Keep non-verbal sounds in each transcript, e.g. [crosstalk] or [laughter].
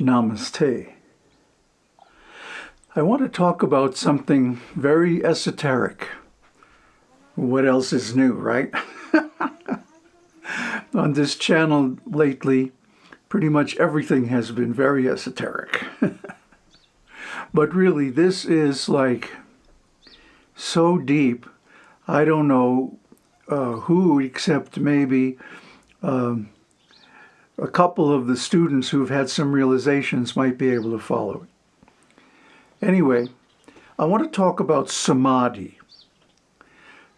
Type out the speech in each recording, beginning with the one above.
Namaste. I want to talk about something very esoteric. What else is new, right? [laughs] On this channel lately, pretty much everything has been very esoteric. [laughs] but really, this is like so deep, I don't know uh, who except maybe um, a couple of the students who've had some realizations might be able to follow it. Anyway, I want to talk about samadhi.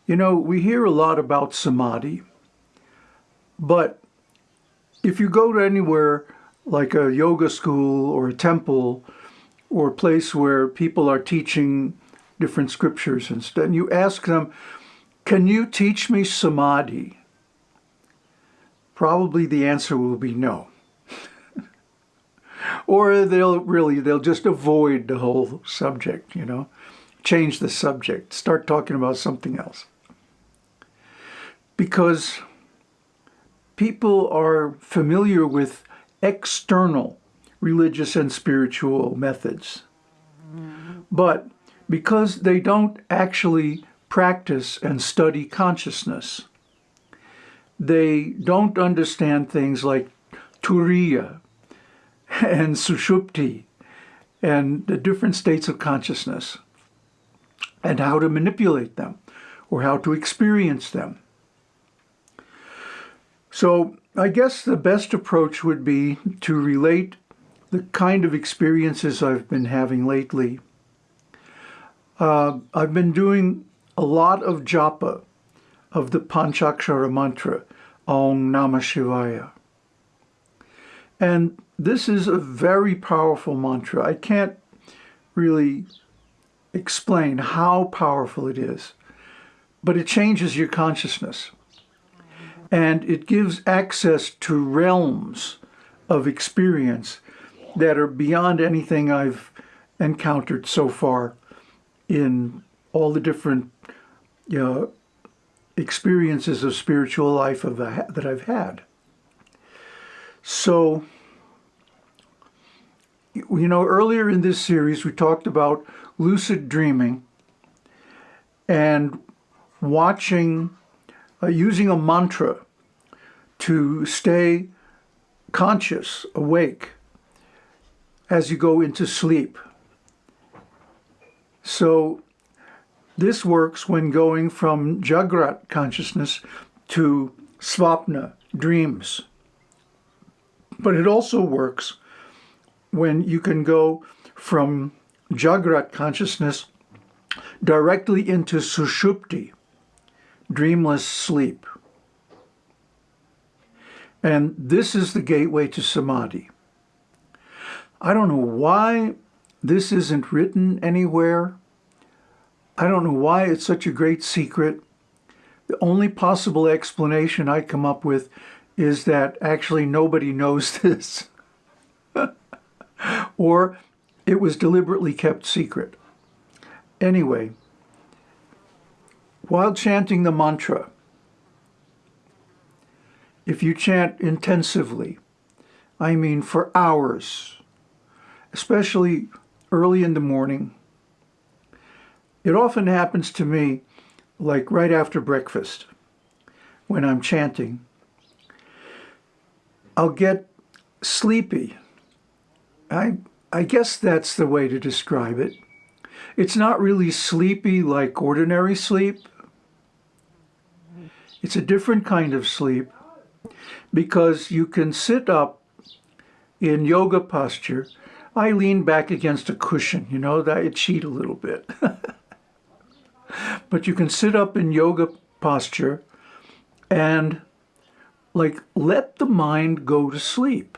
You know, we hear a lot about samadhi, but if you go to anywhere like a yoga school or a temple or a place where people are teaching different scriptures and and you ask them, can you teach me samadhi? Probably the answer will be no. [laughs] or they'll really, they'll just avoid the whole subject, you know, change the subject, start talking about something else. Because people are familiar with external religious and spiritual methods. But because they don't actually practice and study consciousness, they don't understand things like turiya and sushupti and the different states of consciousness and how to manipulate them or how to experience them. So I guess the best approach would be to relate the kind of experiences I've been having lately. Uh, I've been doing a lot of japa of the Panchakshara mantra, Om Namah Shivaya. And this is a very powerful mantra. I can't really explain how powerful it is, but it changes your consciousness. And it gives access to realms of experience that are beyond anything I've encountered so far in all the different you know, experiences of spiritual life of that I've had. So, you know, earlier in this series, we talked about lucid dreaming and watching, uh, using a mantra to stay conscious, awake, as you go into sleep. So this works when going from Jagrat consciousness to Svapna, dreams. But it also works when you can go from Jagrat consciousness directly into Sushupti, dreamless sleep. And this is the gateway to Samadhi. I don't know why this isn't written anywhere I don't know why it's such a great secret. The only possible explanation I come up with is that actually nobody knows [laughs] this. or it was deliberately kept secret. Anyway, while chanting the mantra, if you chant intensively, I mean for hours, especially early in the morning, it often happens to me like right after breakfast when I'm chanting. I'll get sleepy. I, I guess that's the way to describe it. It's not really sleepy like ordinary sleep. It's a different kind of sleep because you can sit up in yoga posture. I lean back against a cushion, you know, that I cheat a little bit. [laughs] But you can sit up in yoga posture and like let the mind go to sleep.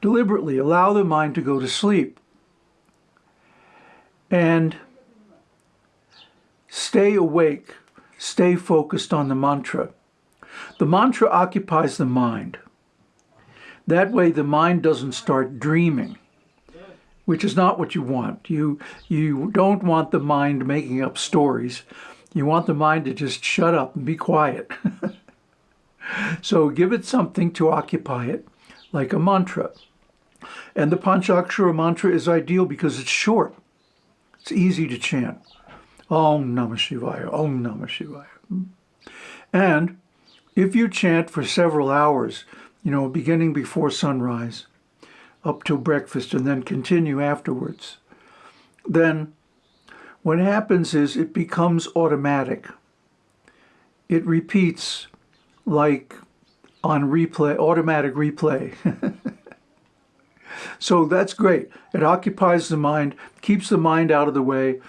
Deliberately allow the mind to go to sleep. And stay awake, stay focused on the mantra. The mantra occupies the mind. That way the mind doesn't start dreaming which is not what you want. You, you don't want the mind making up stories. You want the mind to just shut up and be quiet. [laughs] so give it something to occupy it, like a mantra. And the Panchakshara mantra is ideal because it's short. It's easy to chant. Om Namah Shivaya, Om Namah Shivaya. And if you chant for several hours, you know, beginning before sunrise, up till breakfast, and then continue afterwards, then what happens is it becomes automatic. It repeats like on replay, automatic replay. [laughs] so that's great. It occupies the mind, keeps the mind out of the way,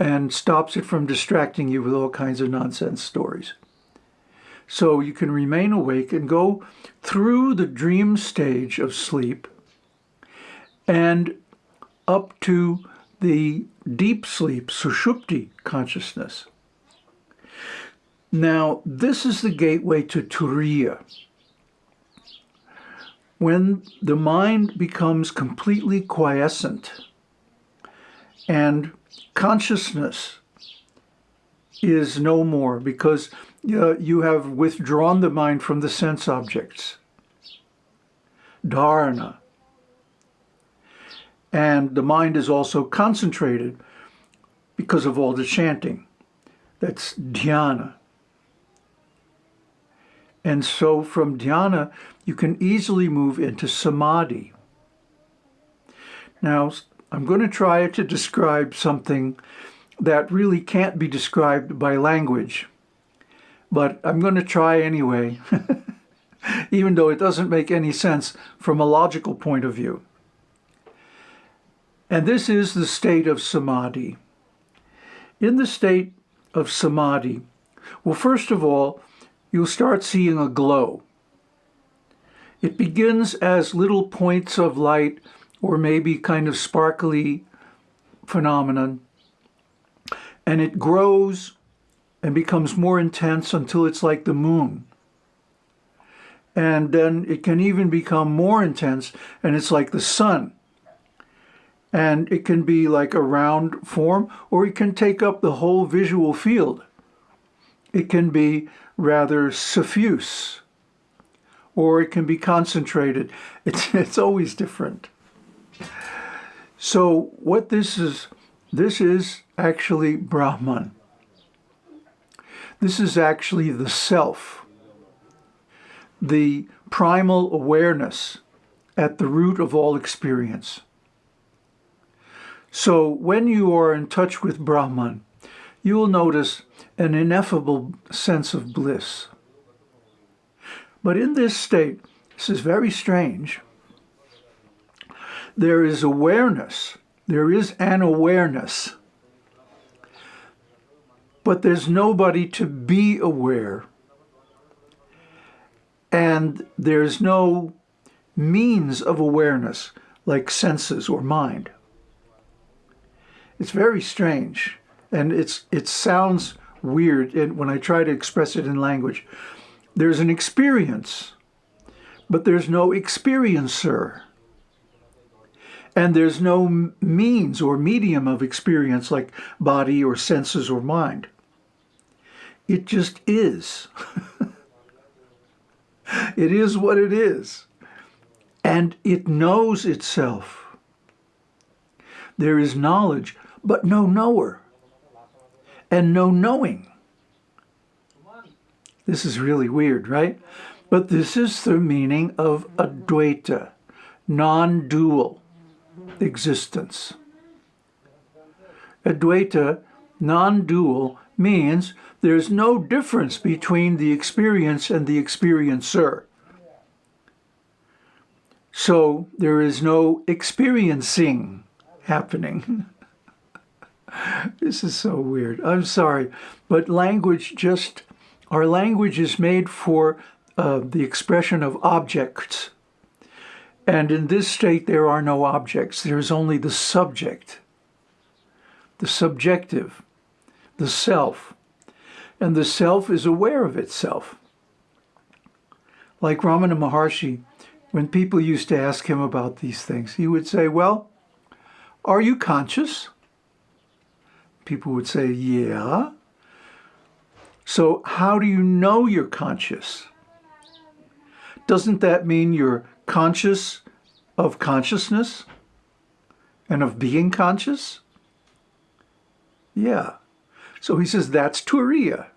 and stops it from distracting you with all kinds of nonsense stories. So you can remain awake and go through the dream stage of sleep and up to the deep sleep, sushupti consciousness. Now, this is the gateway to Turiya. When the mind becomes completely quiescent and consciousness is no more because uh, you have withdrawn the mind from the sense objects. Dharana. And the mind is also concentrated because of all the chanting. That's dhyana. And so from dhyana, you can easily move into samadhi. Now, I'm going to try to describe something that really can't be described by language, but I'm going to try anyway, [laughs] even though it doesn't make any sense from a logical point of view. And this is the state of samadhi. In the state of samadhi, well, first of all, you'll start seeing a glow. It begins as little points of light or maybe kind of sparkly phenomenon, and it grows and becomes more intense until it's like the moon. And then it can even become more intense and it's like the sun. And it can be like a round form or it can take up the whole visual field. It can be rather suffuse or it can be concentrated. [laughs] It's, it's always different. So what this is, this is actually Brahman. This is actually the self, the primal awareness at the root of all experience. So when you are in touch with Brahman, you will notice an ineffable sense of bliss. But in this state, this is very strange, there is awareness. There is an awareness. But there's nobody to be aware. And there's no means of awareness like senses or mind. It's very strange. And it's it sounds weird when I try to express it in language. There's an experience, but there's no experiencer. And there's no means or medium of experience like body or senses or mind. It just is. [laughs] it is what it is. And it knows itself. There is knowledge, but no knower. And no knowing. This is really weird, right? But this is the meaning of Advaita, non-dual existence. Advaita, non-dual, means there's no difference between the experience and the experiencer. So there is no experiencing happening. [laughs] this is so weird. I'm sorry, but language just, our language is made for uh, the expression of objects and in this state, there are no objects. There is only the subject, the subjective, the self. And the self is aware of itself. Like Ramana Maharshi, when people used to ask him about these things, he would say, well, are you conscious? People would say, yeah. So how do you know you're conscious? Doesn't that mean you're conscious of consciousness and of being conscious? Yeah. So he says that's Turiya.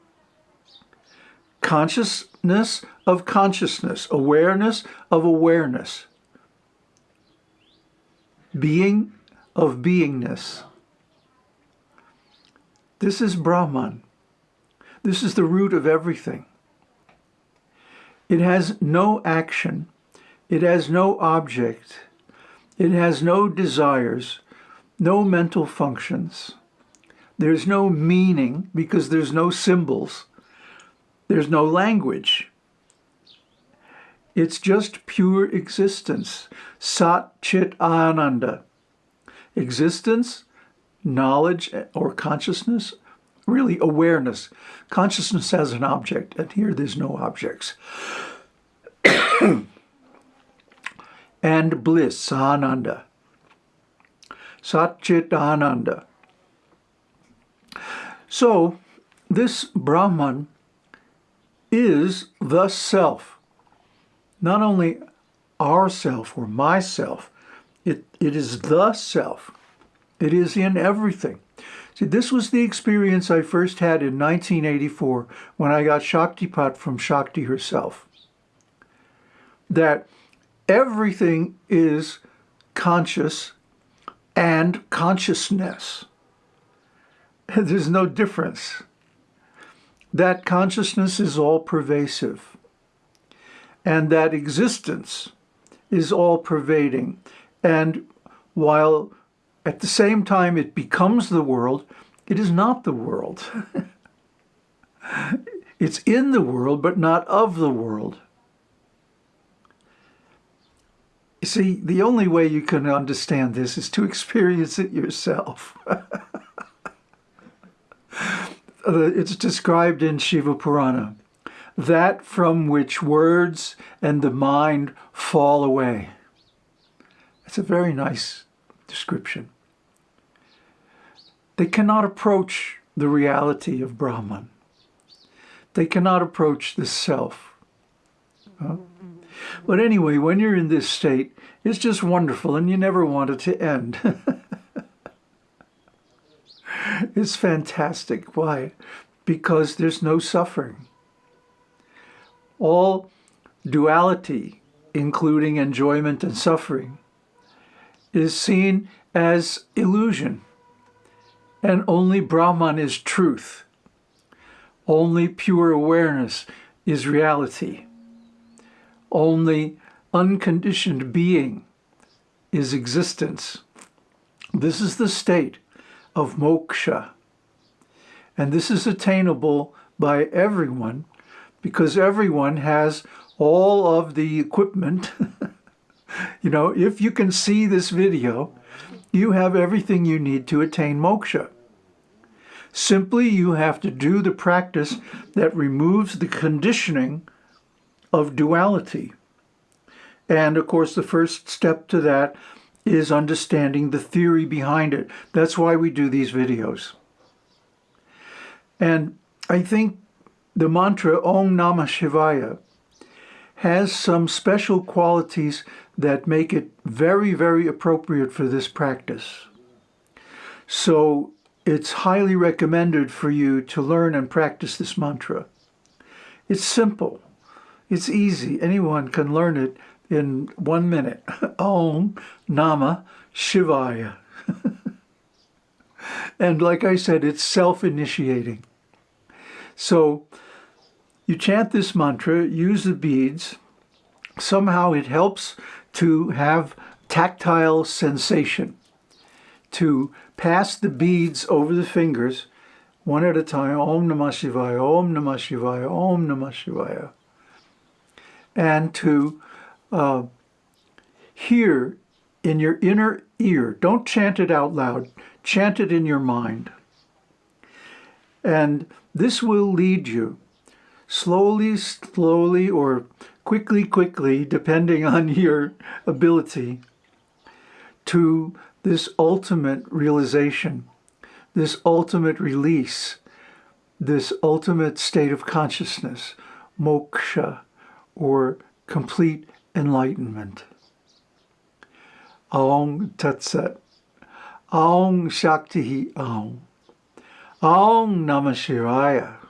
Consciousness of consciousness, awareness of awareness, being of beingness. This is Brahman. This is the root of everything. It has no action. It has no object. It has no desires, no mental functions. There's no meaning because there's no symbols. There's no language. It's just pure existence. Sat Chit Ananda. Existence, knowledge or consciousness, really awareness. Consciousness has an object, and here there's no objects. [coughs] and bliss, Ananda. Sat Chit Ananda. So, this Brahman is the self. Not only our self or myself, it, it is the self. It is in everything. See, this was the experience I first had in 1984 when I got Shaktipat from Shakti herself. That everything is conscious and consciousness. [laughs] There's no difference. That consciousness is all pervasive. And that existence is all pervading. And while at the same time it becomes the world, it is not the world. [laughs] it's in the world, but not of the world. You see, the only way you can understand this is to experience it yourself. [laughs] Uh, it's described in Shiva Purana, that from which words and the mind fall away. It's a very nice description. They cannot approach the reality of Brahman. They cannot approach the self. But anyway, when you're in this state, it's just wonderful and you never want it to end. [laughs] It's fantastic. Why? Because there's no suffering. All duality, including enjoyment and suffering, is seen as illusion. And only Brahman is truth. Only pure awareness is reality. Only unconditioned being is existence. This is the state of moksha. And this is attainable by everyone because everyone has all of the equipment. [laughs] you know, if you can see this video, you have everything you need to attain moksha. Simply, you have to do the practice that removes the conditioning of duality. And of course, the first step to that is understanding the theory behind it. That's why we do these videos. And I think the mantra Om Namah Shivaya has some special qualities that make it very, very appropriate for this practice. So it's highly recommended for you to learn and practice this mantra. It's simple. It's easy. Anyone can learn it in one minute. [laughs] Om Namah Shivaya. [laughs] and like I said, it's self-initiating. So you chant this mantra, use the beads. Somehow it helps to have tactile sensation, to pass the beads over the fingers one at a time, Om Namah Shivaya, Om Namah Shivaya, Om Namah Shivaya, and to uh, hear in your inner ear. Don't chant it out loud. Chant it in your mind. And this will lead you slowly, slowly, or quickly, quickly, depending [laughs] on your ability, to this ultimate realization, this ultimate release, this ultimate state of consciousness, moksha, or complete enlightenment. Aung Tat Sat. Aung Shakti Aung. Aung Namah Shivaya.